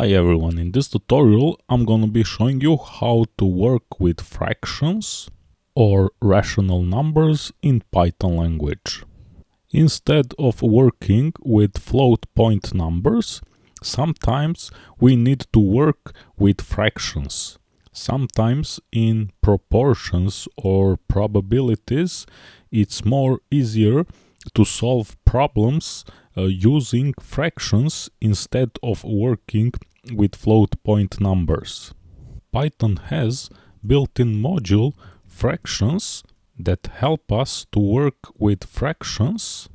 Hi everyone, in this tutorial I'm gonna be showing you how to work with fractions or rational numbers in Python language. Instead of working with float point numbers, sometimes we need to work with fractions. Sometimes in proportions or probabilities it's more easier to solve problems uh, using fractions instead of working with float point numbers. Python has built-in module fractions that help us to work with fractions.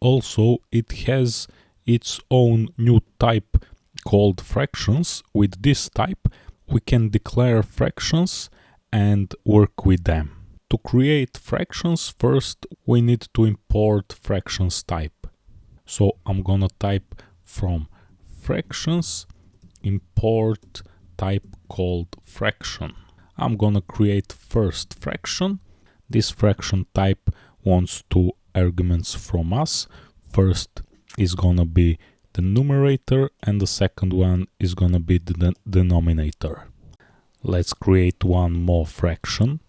Also, it has its own new type called fractions. With this type, we can declare fractions and work with them. To create fractions, first we need to import fractions type. So I'm gonna type from fractions import type called fraction. I'm gonna create first fraction. This fraction type wants two arguments from us. First is gonna be the numerator and the second one is gonna be the denominator. Let's create one more fraction.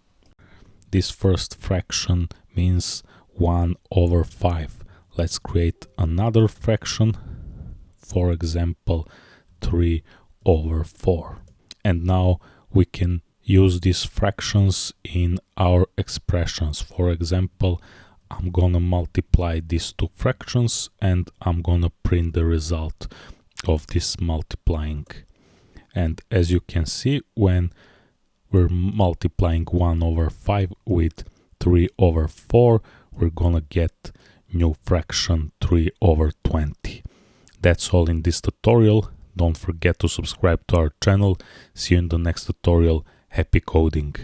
This first fraction means 1 over 5 let's create another fraction for example 3 over 4 and now we can use these fractions in our expressions. For example I'm gonna multiply these two fractions and I'm gonna print the result of this multiplying. And as you can see when we're multiplying 1 over 5 with 3 over 4 we're gonna get new fraction 3 over 20. That's all in this tutorial. Don't forget to subscribe to our channel. See you in the next tutorial. Happy coding!